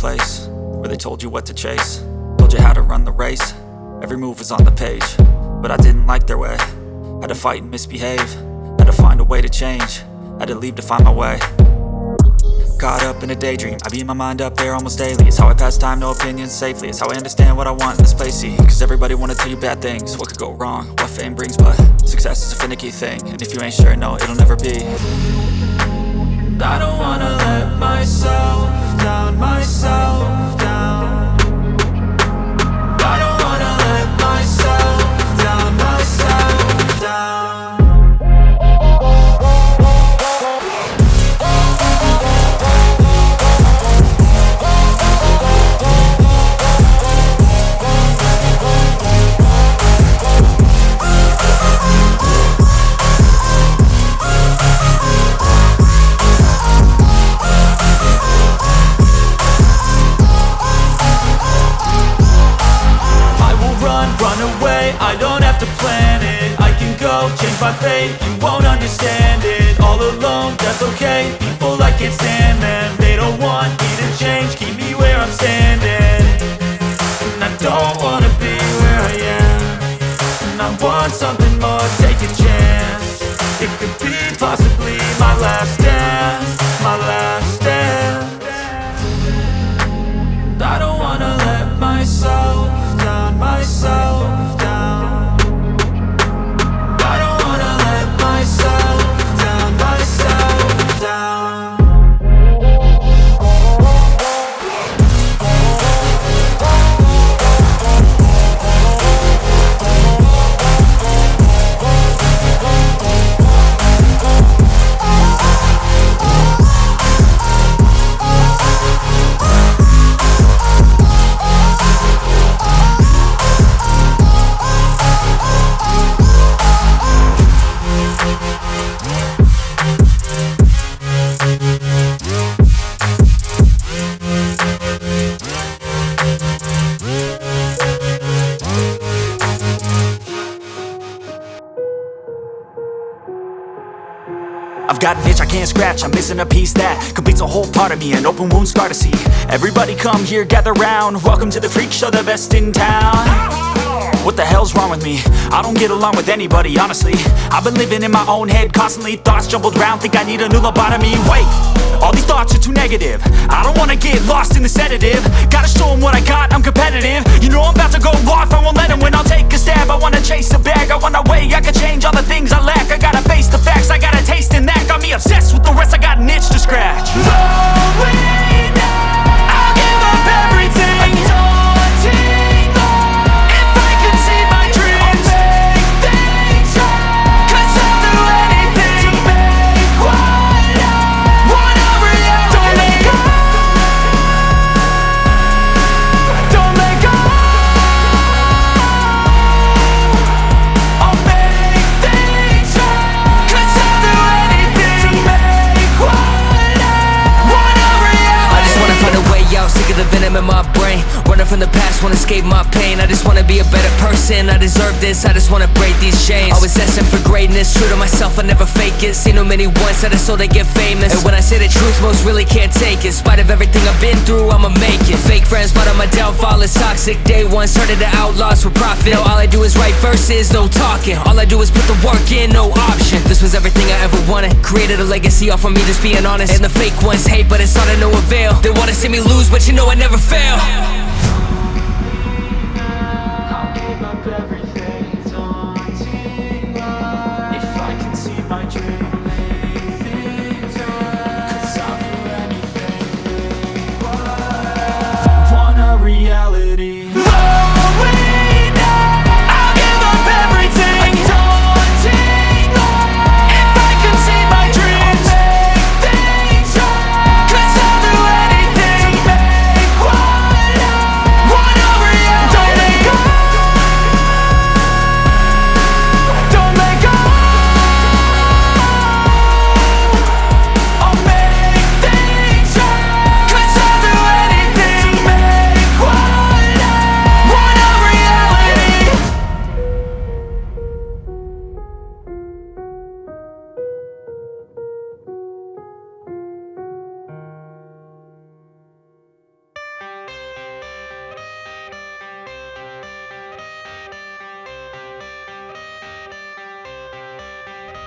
place Where they told you what to chase. Told you how to run the race. Every move was on the page But I didn't like their way. Had to fight and misbehave. Had to find a way to change. Had to leave to find my way. Caught up in a daydream. I beat my mind up there almost daily. It's how I pass time, no opinions safely. It's how I understand what I want in this place, see Cause everybody wanna tell you bad things. What could go wrong, what fame brings But success is a finicky thing. And if you ain't sure, no, it'll never be. I don't wanna let myself fate, you won't understand it All alone, that's okay, people I can't stand them They don't want me to change, keep me where I'm standing. And I don't wanna be where I am. And I want something got an itch I can't scratch, I'm missing a piece that completes a whole part of me, an open wound scar to see. Everybody come here, gather round, welcome to the freak show, the best in town. What the hell's wrong with me? I don't get along with anybody, honestly. I've been living in my own head, constantly thoughts jumbled round, think I need a new lobotomy. Wait, all these thoughts are too negative. I don't wanna get lost in the sedative. Gotta show 'em what I got, I'm competitive. You know I'm about to go off, I won't let 'em win, I'll take a stab. I wanna chase a bag, I wanna weigh, I can change all the things I lack. I gotta face the facts, I got a taste in that. Got me obsessed with the rest, I got an itch to escape my pain. I just wanna be a better person, I deserve this I just wanna break these chains. Always asking for greatness, true to myself, I never fake it. Seen too many once, that is so they get famous. And when I say the truth, most really can't take it. In spite of everything I've been through, I'ma make it. Fake friends, but on my downfall is toxic. Day one, started the outlaws for profit. Now all I do is write verses, no talking. All I do is put the work in, no option. This was everything I ever wanted. Created a legacy off of me, just being honest. And the fake ones hate, but it's all to no avail They wanna see me lose, but you know I never fail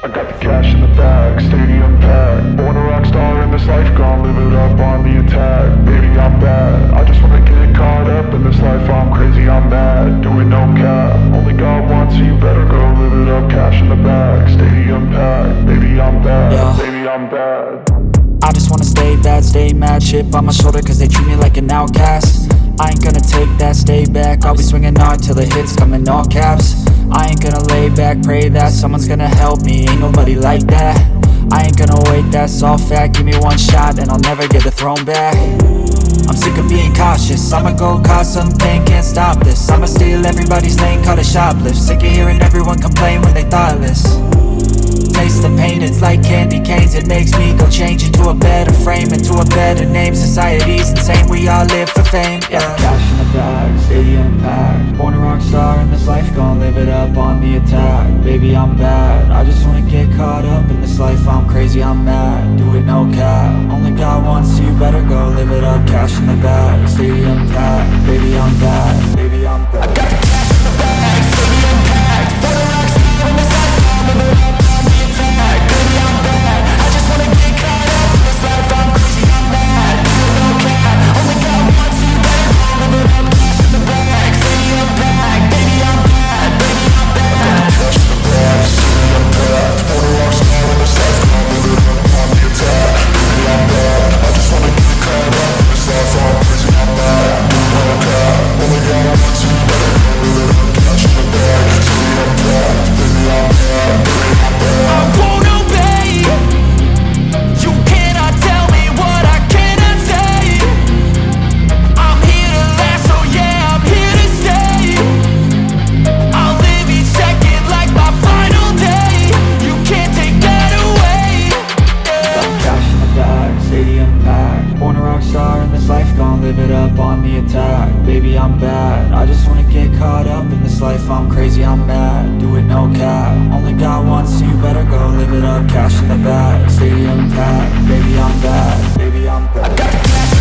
I got the cash in the bag, stadium packed. Born a rock star in this life, gonna live it up on the attack. Baby, I'm bad. I just wanna get caught up in this life. I'm crazy, I'm mad. Doing no cap. Only God wants you, better go live it up. Cash in the bag, stadium packed. Baby, I'm bad. Yeah. Baby, I'm bad. I just wanna stay bad, stay mad Chip on my shoulder cause they treat me like an outcast I ain't gonna take that, stay back. I'll be swinging hard till the hits come in all caps. I ain't gonna lay back, pray that Someone's gonna help me, ain't nobody like that. I ain't gonna wait, that's all fact. Give me one shot and I'll never get the throne back. I'm sick of being cautious. I'ma go cause something, can't stop this. I'ma steal everybody's lane, call it shoplift. Sick of hearing everyone complain when they thoughtless Taste the pain, it's like candy canes. It makes me go change into a better frame Into a better name, society's insane We all live for fame, yeah. Cash in the bag, stadium packed Born a rock star in this life, gon' live it up on the attack. Baby, I'm bad, I just wanna get caught up in this life. I'm crazy, I'm mad, do it no cap. Only God wants you, better go live it up. Cash in the bag, stadium packed Baby, I'm bad, baby, baby, I'm bad. I just wanna get caught up in this life, I'm crazy, I'm mad. Do it no cap, only got one, so you better go live it up. Cash in the back, stadium packed, baby, I'm bad. Baby, I'm bad.